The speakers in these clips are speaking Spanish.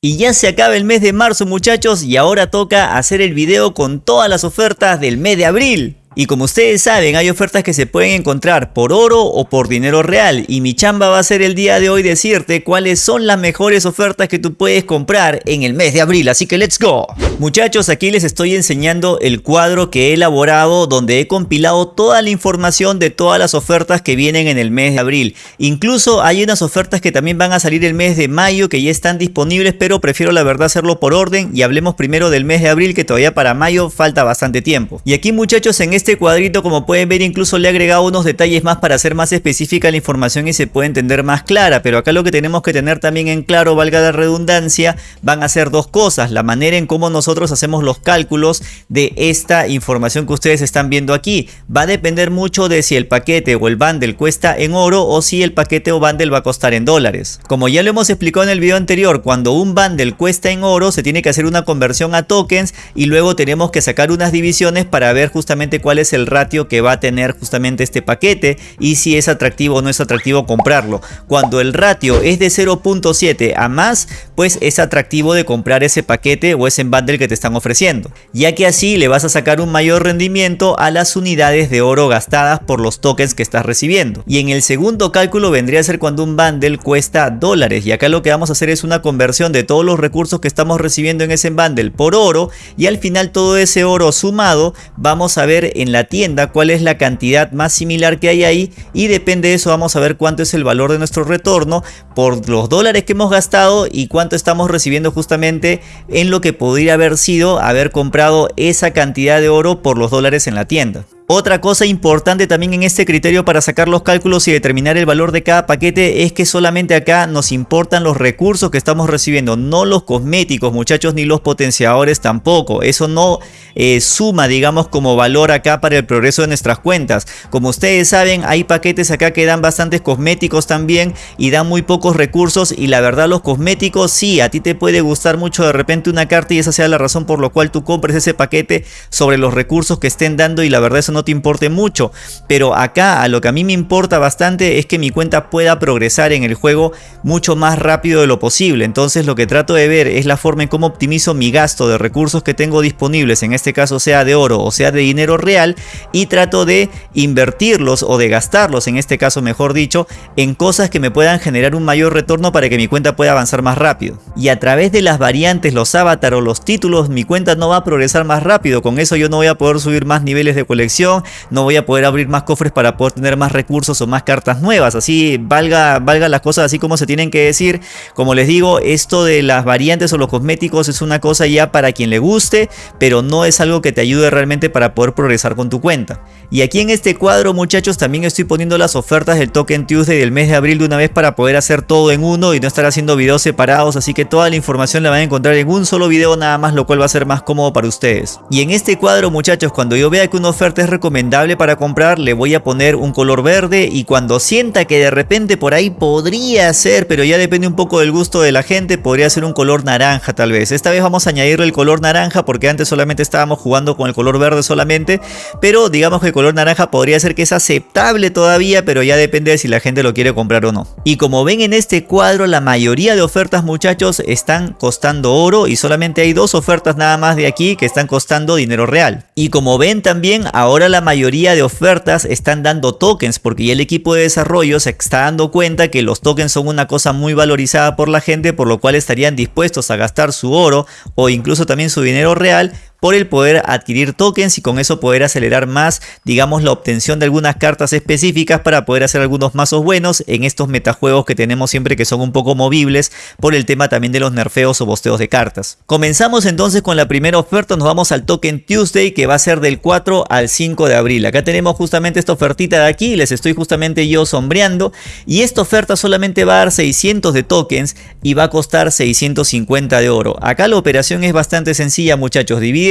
Y ya se acaba el mes de marzo muchachos y ahora toca hacer el video con todas las ofertas del mes de abril. Y como ustedes saben, hay ofertas que se pueden encontrar por oro o por dinero real. Y mi chamba va a ser el día de hoy decirte cuáles son las mejores ofertas que tú puedes comprar en el mes de abril. Así que let's go. Muchachos, aquí les estoy enseñando el cuadro que he elaborado donde he compilado toda la información de todas las ofertas que vienen en el mes de abril. Incluso hay unas ofertas que también van a salir el mes de mayo que ya están disponibles, pero prefiero la verdad hacerlo por orden y hablemos primero del mes de abril que todavía para mayo falta bastante tiempo. Y aquí muchachos en este este cuadrito como pueden ver incluso le he agregado unos detalles más para hacer más específica la información y se puede entender más clara. Pero acá lo que tenemos que tener también en claro, valga la redundancia, van a ser dos cosas. La manera en cómo nosotros hacemos los cálculos de esta información que ustedes están viendo aquí. Va a depender mucho de si el paquete o el bundle cuesta en oro o si el paquete o bundle va a costar en dólares. Como ya lo hemos explicado en el video anterior, cuando un bundle cuesta en oro se tiene que hacer una conversión a tokens y luego tenemos que sacar unas divisiones para ver justamente cuál es el ratio que va a tener justamente este paquete y si es atractivo o no es atractivo comprarlo. Cuando el ratio es de 0.7 a más, pues es atractivo de comprar ese paquete o ese bundle que te están ofreciendo, ya que así le vas a sacar un mayor rendimiento a las unidades de oro gastadas por los tokens que estás recibiendo. Y en el segundo cálculo vendría a ser cuando un bundle cuesta dólares y acá lo que vamos a hacer es una conversión de todos los recursos que estamos recibiendo en ese bundle por oro y al final todo ese oro sumado vamos a ver en la tienda cuál es la cantidad más similar que hay ahí y depende de eso vamos a ver cuánto es el valor de nuestro retorno por los dólares que hemos gastado y cuánto estamos recibiendo justamente en lo que podría haber sido haber comprado esa cantidad de oro por los dólares en la tienda. Otra cosa importante también en este criterio para sacar los cálculos y determinar el valor de cada paquete es que solamente acá nos importan los recursos que estamos recibiendo, no los cosméticos muchachos ni los potenciadores tampoco. Eso no eh, suma digamos como valor acá para el progreso de nuestras cuentas. Como ustedes saben hay paquetes acá que dan bastantes cosméticos también y dan muy pocos recursos y la verdad los cosméticos sí, a ti te puede gustar mucho de repente una carta y esa sea la razón por la cual tú compres ese paquete sobre los recursos que estén dando y la verdad eso no no te importe mucho. Pero acá a lo que a mí me importa bastante es que mi cuenta pueda progresar en el juego mucho más rápido de lo posible. Entonces lo que trato de ver es la forma en cómo optimizo mi gasto de recursos que tengo disponibles, en este caso sea de oro o sea de dinero real, y trato de invertirlos o de gastarlos, en este caso mejor dicho, en cosas que me puedan generar un mayor retorno para que mi cuenta pueda avanzar más rápido. Y a través de las variantes, los avatar o los títulos, mi cuenta no va a progresar más rápido. Con eso yo no voy a poder subir más niveles de colección no voy a poder abrir más cofres para poder tener más recursos o más cartas nuevas, así valga, valga las cosas así como se tienen que decir. Como les digo, esto de las variantes o los cosméticos es una cosa ya para quien le guste, pero no es algo que te ayude realmente para poder progresar con tu cuenta. Y aquí en este cuadro muchachos también estoy poniendo las ofertas del Token Tuesday del mes de abril de una vez para poder hacer todo en uno y no estar haciendo videos separados, así que toda la información la van a encontrar en un solo video nada más, lo cual va a ser más cómodo para ustedes. Y en este cuadro muchachos, cuando yo vea que una oferta es recomendable para comprar, le voy a poner un color verde y cuando sienta que de repente por ahí podría ser, pero ya depende un poco del gusto de la gente, podría ser un color naranja tal vez. Esta vez vamos a añadirle el color naranja porque antes solamente estábamos jugando con el color verde solamente, pero digamos que el color naranja podría ser que es aceptable todavía, pero ya depende de si la gente lo quiere comprar o no. Y como ven en este cuadro, la mayoría de ofertas muchachos están costando oro y solamente hay dos ofertas nada más de aquí que están costando dinero real. Y como ven también, ahora la mayoría de ofertas están dando tokens porque ya el equipo de desarrollo se está dando cuenta que los tokens son una cosa muy valorizada por la gente por lo cual estarían dispuestos a gastar su oro o incluso también su dinero real por el poder adquirir tokens y con eso poder acelerar más, digamos, la obtención de algunas cartas específicas para poder hacer algunos mazos buenos en estos metajuegos que tenemos siempre que son un poco movibles por el tema también de los nerfeos o bosteos de cartas. Comenzamos entonces con la primera oferta, nos vamos al Token Tuesday que va a ser del 4 al 5 de abril. Acá tenemos justamente esta ofertita de aquí, les estoy justamente yo sombreando y esta oferta solamente va a dar 600 de tokens y va a costar 650 de oro. Acá la operación es bastante sencilla muchachos, divide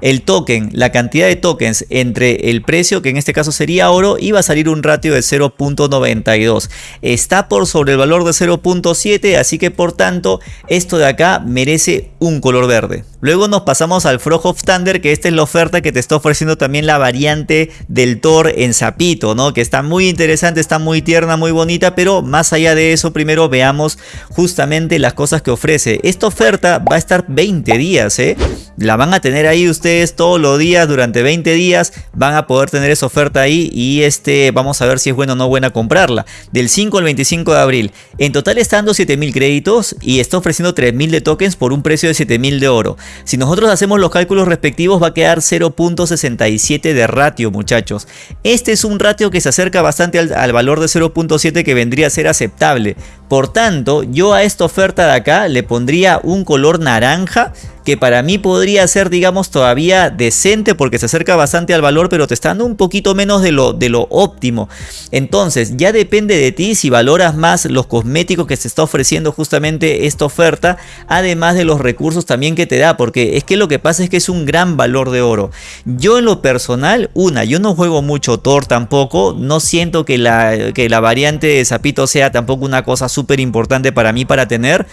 el token, la cantidad de tokens entre el precio, que en este caso sería oro, y va a salir un ratio de 0.92. Está por sobre el valor de 0.7, así que por tanto esto de acá merece un color verde. Luego nos pasamos al Frog of Thunder, que esta es la oferta que te está ofreciendo también la variante del Thor en sapito, ¿no? Que está muy interesante, está muy tierna, muy bonita, pero más allá de eso, primero veamos justamente las cosas que ofrece. Esta oferta va a estar 20 días, ¿eh? La van a tener ahí ustedes todos los días durante 20 días, van a poder tener esa oferta ahí y este, vamos a ver si es bueno o no buena comprarla. Del 5 al 25 de abril. En total está dando 7000 créditos y está ofreciendo 3000 de tokens por un precio de 7000 de oro. Si nosotros hacemos los cálculos respectivos va a quedar 0.67 de ratio muchachos. Este es un ratio que se acerca bastante al, al valor de 0.7 que vendría a ser aceptable. Por tanto, yo a esta oferta de acá le pondría un color naranja que para mí podría ser digamos todavía decente porque se acerca bastante al valor pero te está dando un poquito menos de lo, de lo óptimo. Entonces ya depende de ti si valoras más los cosméticos que se está ofreciendo justamente esta oferta además de los recursos también que te da porque es que lo que pasa es que es un gran valor de oro. Yo en lo personal, una, yo no juego mucho Thor tampoco, no siento que la, que la variante de Zapito sea tampoco una cosa súper importante para mí para tener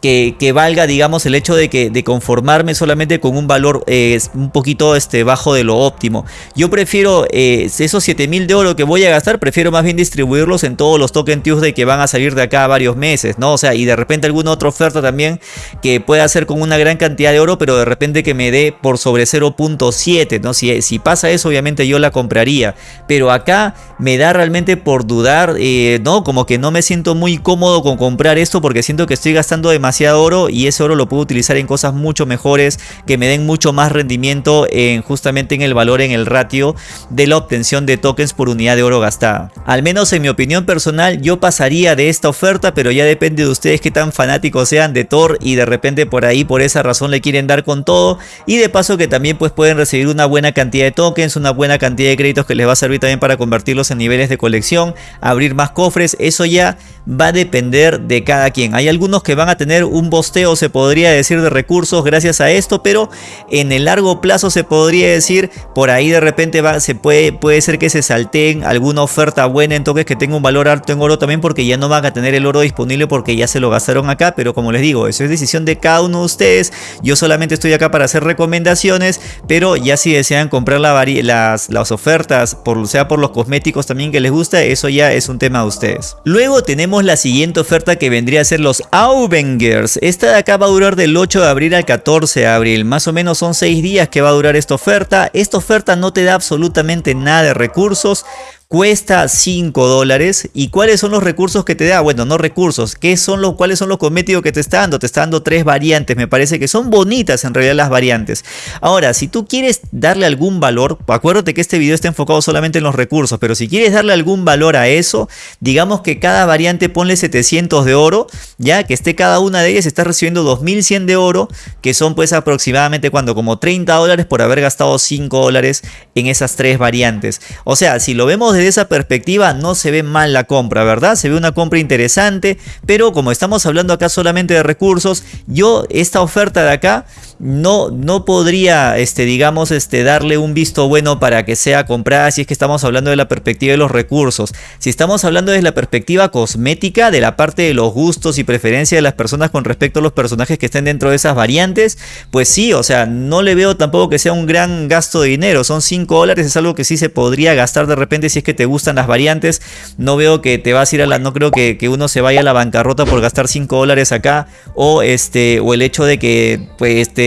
que, que, valga digamos el hecho de que de conformarme solamente con un valor eh, un poquito este, bajo de lo óptimo. Yo prefiero eh, esos 7000 de oro que voy a gastar, prefiero más bien distribuirlos en todos los token Tuesday que van a salir de acá a varios meses, ¿no? O sea, y de repente alguna otra oferta también que pueda ser con una gran cantidad de oro, pero de repente que me dé por sobre 0.7, ¿no? Si, si pasa eso, obviamente yo la compraría. Pero acá me da realmente por dudar, eh, ¿no? Como que no me siento muy cómodo con comprar esto porque siento que estoy gastando demasiado oro y ese oro lo puedo utilizar en cosas mucho mejores que me den mucho más rendimiento en justamente en el valor, en el ratio de la obtención de tokens por unidad de oro gastada. Al menos en mi opinión personal yo pasaría de esta oferta pero ya depende de ustedes qué tan fanáticos sean de Thor y de repente por ahí por esa razón le quieren dar con todo y de paso que también pues pueden recibir una buena cantidad de tokens, una buena cantidad de créditos que les va a servir también para convertirlos en niveles de colección, abrir más cofres, eso ya va a depender de cada quien. Hay algunos que van a tener un bosteo se podría decir de recursos gracias a esto, pero en el largo plazo se podría decir por ahí de repente va, se puede, puede ser que se salteen alguna oferta buena en toques que tenga un valor alto en oro también porque ya no van a tener el oro disponible porque ya se lo gastaron acá, pero como les digo, eso es decisión de cada uno de ustedes. Yo solamente estoy acá para hacer recomendaciones, pero ya si desean comprar las, las ofertas, por, sea por los cosméticos también que les gusta, eso ya es un tema de ustedes. Luego tenemos la siguiente oferta que vendría a ser los Auvengers. Esta de acá va a durar del 8 de abril al 14 de abril. Más o menos son 6 días que va a durar esta oferta. Esta oferta no te da absolutamente nada de recursos cuesta 5 dólares. ¿Y cuáles son los recursos que te da? Bueno, no recursos. ¿Qué son los, ¿Cuáles son los cosméticos que te está dando? Te está dando tres variantes. Me parece que son bonitas en realidad las variantes. Ahora, si tú quieres darle algún valor, acuérdate que este video está enfocado solamente en los recursos, pero si quieres darle algún valor a eso, digamos que cada variante ponle 700 de oro, ya que esté cada una de ellas, estás recibiendo 2100 de oro, que son pues aproximadamente cuando como 30 dólares por haber gastado 5 dólares en esas tres variantes. O sea, si lo vemos desde esa perspectiva no se ve mal la compra, ¿verdad? Se ve una compra interesante, pero como estamos hablando acá solamente de recursos, yo esta oferta de acá no, no podría, este, digamos, este, darle un visto bueno para que sea comprada si es que estamos hablando de la perspectiva de los recursos. Si estamos hablando desde la perspectiva cosmética, de la parte de los gustos y preferencias de las personas con respecto a los personajes que estén dentro de esas variantes, pues sí, o sea, no le veo tampoco que sea un gran gasto de dinero. Son 5 dólares, es algo que sí se podría gastar de repente si es que te gustan las variantes. No veo que te vas a ir a la, no creo que, que uno se vaya a la bancarrota por gastar 5 dólares acá. O este, o el hecho de que, pues, este,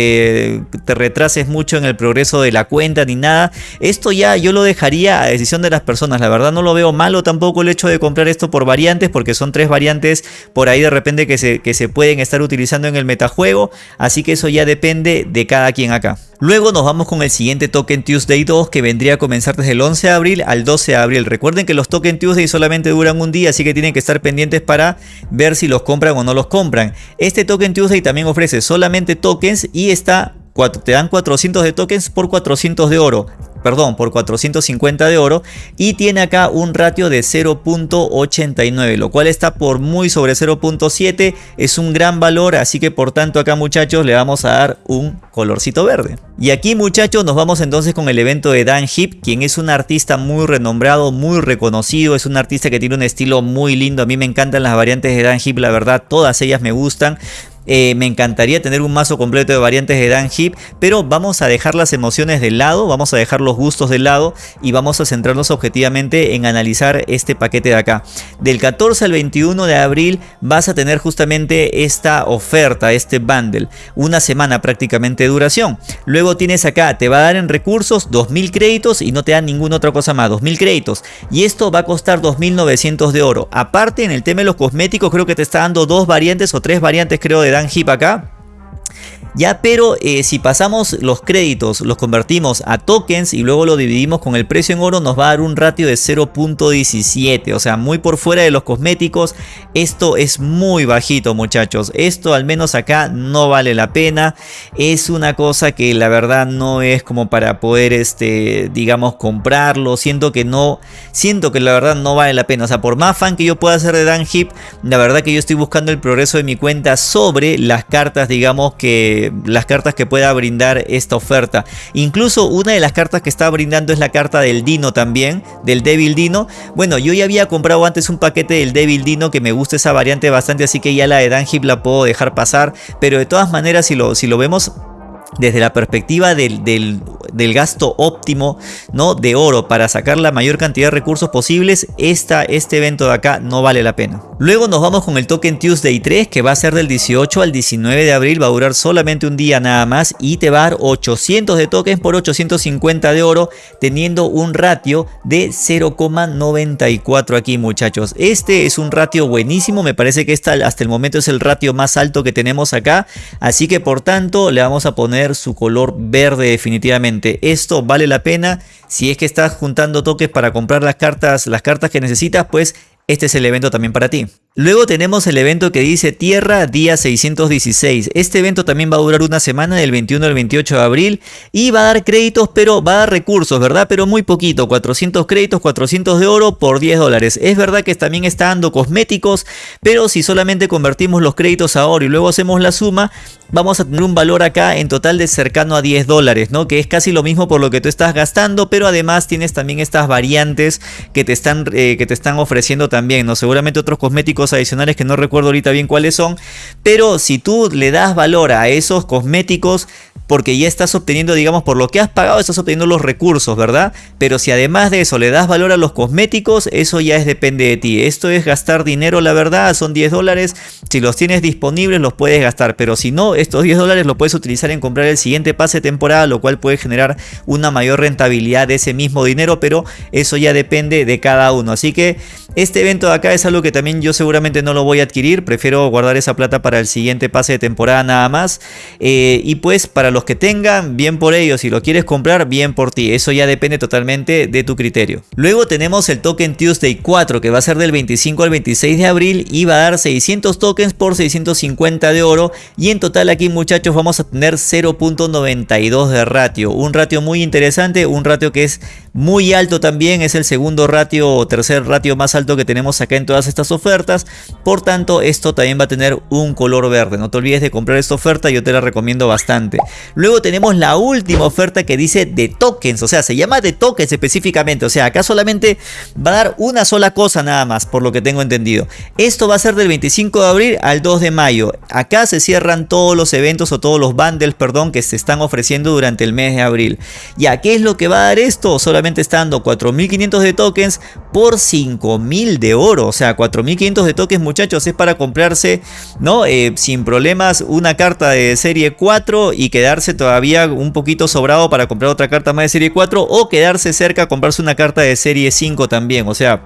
te retrases mucho en el progreso de la cuenta ni nada. Esto ya yo lo dejaría a decisión de las personas. La verdad no lo veo malo tampoco el hecho de comprar esto por variantes, porque son tres variantes por ahí de repente que se, que se pueden estar utilizando en el metajuego. Así que eso ya depende de cada quien acá. Luego nos vamos con el siguiente Token Tuesday 2 que vendría a comenzar desde el 11 de abril al 12 de abril. Recuerden que los Token Tuesday solamente duran un día, así que tienen que estar pendientes para ver si los compran o no los compran. Este Token Tuesday también ofrece solamente tokens y está te dan 400 de tokens por 400 de oro perdón, por 450 de oro y tiene acá un ratio de 0.89, lo cual está por muy sobre 0.7, es un gran valor, así que por tanto acá muchachos le vamos a dar un colorcito verde. Y aquí muchachos nos vamos entonces con el evento de Dan Hip, quien es un artista muy renombrado, muy reconocido, es un artista que tiene un estilo muy lindo, a mí me encantan las variantes de Dan Hip, la verdad todas ellas me gustan, Eh, me encantaría tener un mazo completo de variantes de Dan Hip, pero vamos a dejar las emociones de lado, vamos a dejar los gustos de lado y vamos a centrarnos objetivamente en analizar este paquete de acá. Del 14 al 21 de abril vas a tener justamente esta oferta, este bundle, una semana prácticamente de duración. Luego tienes acá, te va a dar en recursos 2000 créditos y no te dan ninguna otra cosa más, 2000 créditos. Y esto va a costar 2900 de oro. Aparte en el tema de los cosméticos creo que te está dando dos variantes o tres variantes creo de Dan Hip acá ya, pero eh, si pasamos los créditos, los convertimos a tokens y luego lo dividimos con el precio en oro, nos va a dar un ratio de 0.17. O sea, muy por fuera de los cosméticos. Esto es muy bajito, muchachos. Esto al menos acá no vale la pena. Es una cosa que la verdad no es como para poder, este, digamos, comprarlo. Siento que no, siento que la verdad no vale la pena. O sea, por más fan que yo pueda hacer de Dan Hip, la verdad que yo estoy buscando el progreso de mi cuenta sobre las cartas, digamos, que las cartas que pueda brindar esta oferta. Incluso una de las cartas que está brindando es la carta del Dino también, del Devil Dino. Bueno, yo ya había comprado antes un paquete del Devil Dino que me gusta esa variante bastante, así que ya la de Danhip la puedo dejar pasar. Pero de todas maneras, si lo, si lo vemos desde la perspectiva del, del, gasto óptimo ¿no? de oro para sacar la mayor cantidad de recursos posibles, esta, este evento de acá no vale la pena. Luego nos vamos con el Token Tuesday 3 que va a ser del 18 al 19 de abril, va a durar solamente un día nada más y te va a dar 800 de tokens por 850 de oro teniendo un ratio de 0,94 aquí muchachos. Este es un ratio buenísimo, me parece que esta hasta el momento es el ratio más alto que tenemos acá, así que por tanto le vamos a poner su color verde definitivamente. Esto vale la pena. Si es que estás juntando toques para comprar las cartas, las cartas que necesitas, pues este es el evento también para ti. Luego tenemos el evento que dice Tierra día 616. Este evento también va a durar una semana del 21 al 28 de abril y va a dar créditos, pero va a dar recursos, ¿verdad? Pero muy poquito, 400 créditos, 400 de oro por 10 dólares. Es verdad que también está dando cosméticos, pero si solamente convertimos los créditos a oro y luego hacemos la suma, vamos a tener un valor acá en total de cercano a 10 dólares, ¿no? Que es casi lo mismo por lo que tú estás gastando, pero además tienes también estas variantes que te están, eh, que te están ofreciendo también, ¿no? Seguramente otros cosméticos adicionales que no recuerdo ahorita bien cuáles son, pero si tú le das valor a esos cosméticos, porque ya estás obteniendo, digamos, por lo que has pagado, estás obteniendo los recursos, ¿verdad? Pero si además de eso le das valor a los cosméticos, eso ya es depende de ti. Esto es gastar dinero, la verdad, son 10 dólares. Si los tienes disponibles, los puedes gastar. Pero si no, estos 10 dólares los puedes utilizar en comprar el siguiente pase de temporada, lo cual puede generar una mayor rentabilidad de ese mismo dinero, pero eso ya depende de cada uno. Así que este evento de acá es algo que también yo seguramente no lo voy a adquirir. Prefiero guardar esa plata para el siguiente pase de temporada nada más. Eh, y pues para los que tengan, bien por ellos. Si lo quieres comprar, bien por ti. Eso ya depende totalmente de tu criterio. Luego tenemos el token Tuesday 4 que va a ser del 25 al 26 de abril y va a dar 600 tokens por 650 de oro. Y en total aquí muchachos vamos a tener 0.92 de ratio. Un ratio muy interesante, un ratio que es muy alto también. Es el segundo ratio o tercer ratio más alto que tenemos acá en todas estas ofertas. Por tanto, esto también va a tener un color verde. No te olvides de comprar esta oferta, yo te la recomiendo bastante. Luego tenemos la última oferta que dice de tokens, o sea, se llama de tokens específicamente, o sea, acá solamente va a dar una sola cosa nada más, por lo que tengo entendido. Esto va a ser del 25 de abril al 2 de mayo. Acá se cierran todos los eventos o todos los bundles, perdón, que se están ofreciendo durante el mes de abril. ¿Ya qué es lo que va a dar esto? Solamente está dando 4.500 de tokens por 5.000 de oro, o sea, 4.500 de tokens muchachos es para comprarse, ¿no? Eh, sin problemas una carta de serie 4 y quedar todavía un poquito sobrado para comprar otra carta más de serie 4 o quedarse cerca comprarse una carta de serie 5 también. O sea,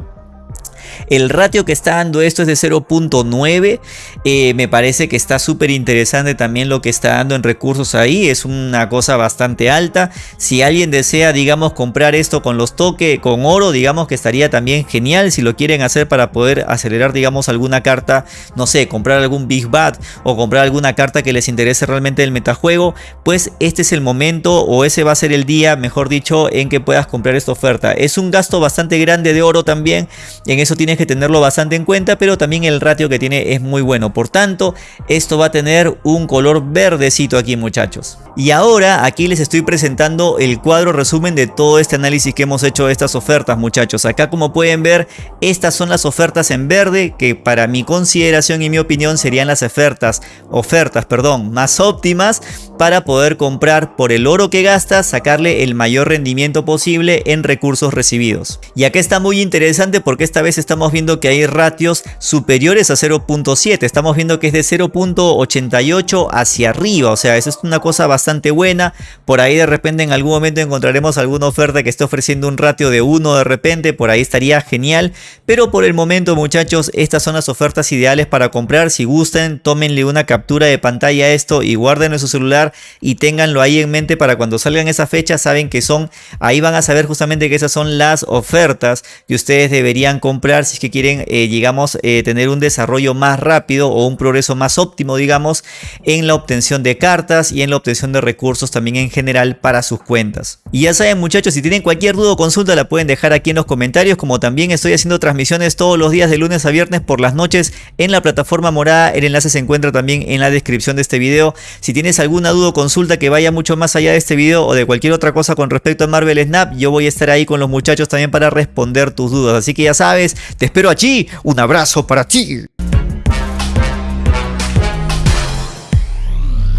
el ratio que está dando esto es de 0.9. Eh, me parece que está súper interesante también lo que está dando en recursos ahí. Es una cosa bastante alta. Si alguien desea, digamos, comprar esto con los toques, con oro, digamos que estaría también genial. Si lo quieren hacer para poder acelerar, digamos, alguna carta, no sé, comprar algún Big Bad o comprar alguna carta que les interese realmente el metajuego, pues este es el momento o ese va a ser el día, mejor dicho, en que puedas comprar esta oferta. Es un gasto bastante grande de oro también. En eso tienes que tenerlo bastante en cuenta, pero también el ratio que tiene es muy bueno. Por tanto, esto va a tener un color verdecito aquí muchachos. Y ahora aquí les estoy presentando el cuadro resumen de todo este análisis que hemos hecho de estas ofertas muchachos. Acá como pueden ver, estas son las ofertas en verde que para mi consideración y mi opinión serían las ofertas, ofertas perdón, más óptimas para poder comprar por el oro que gastas, sacarle el mayor rendimiento posible en recursos recibidos. Y acá está muy interesante porque esta vez estamos viendo que hay ratios superiores a 0.7, estamos viendo que es de 0.88 hacia arriba, o sea, eso es una cosa bastante buena, por ahí de repente en algún momento encontraremos alguna oferta que esté ofreciendo un ratio de 1 de repente, por ahí estaría genial, pero por el momento muchachos, estas son las ofertas ideales para comprar, si gusten, tómenle una captura de pantalla a esto y guarden en su celular y ténganlo ahí en mente para cuando salgan esas fechas, saben que son, ahí van a saber justamente que esas son las ofertas que ustedes deberían comprar si es que quieren, eh, digamos, eh, tener un desarrollo más rápido o un progreso más óptimo, digamos, en la obtención de cartas y en la obtención de recursos también en general para sus cuentas. Y ya saben muchachos, si tienen cualquier duda o consulta la pueden dejar aquí en los comentarios, como también estoy haciendo transmisiones todos los días de lunes a viernes por las noches en la plataforma morada, el enlace se encuentra también en la descripción de este video. Si tienes alguna duda o consulta que vaya mucho más allá de este video o de cualquier otra cosa con respecto a Marvel Snap, yo voy a estar ahí con los muchachos también para responder tus dudas. Así que ya sabes, te espero allí, un abrazo para ti.